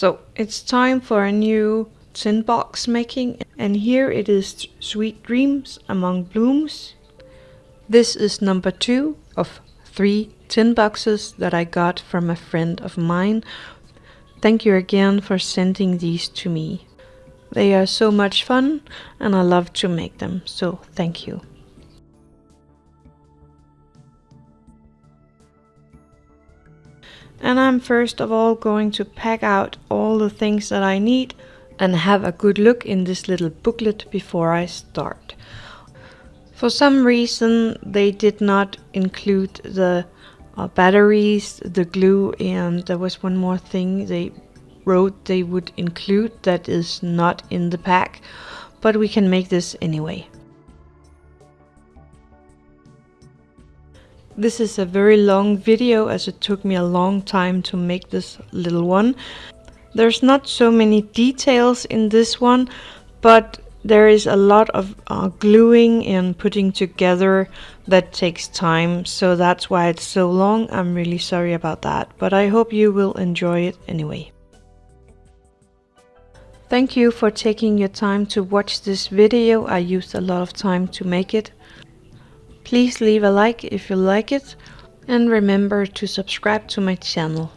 So it's time for a new tin box making and here it is Sweet Dreams Among Blooms. This is number two of three tin boxes that I got from a friend of mine. Thank you again for sending these to me. They are so much fun and I love to make them, so thank you. And I'm first of all going to pack out all the things that I need and have a good look in this little booklet before I start. For some reason they did not include the uh, batteries, the glue and there was one more thing they wrote they would include that is not in the pack, but we can make this anyway. This is a very long video as it took me a long time to make this little one. There's not so many details in this one, but there is a lot of uh, gluing and putting together that takes time, so that's why it's so long. I'm really sorry about that, but I hope you will enjoy it anyway. Thank you for taking your time to watch this video. I used a lot of time to make it. Please leave a like if you like it and remember to subscribe to my channel.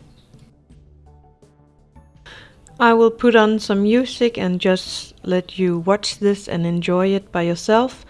I will put on some music and just let you watch this and enjoy it by yourself.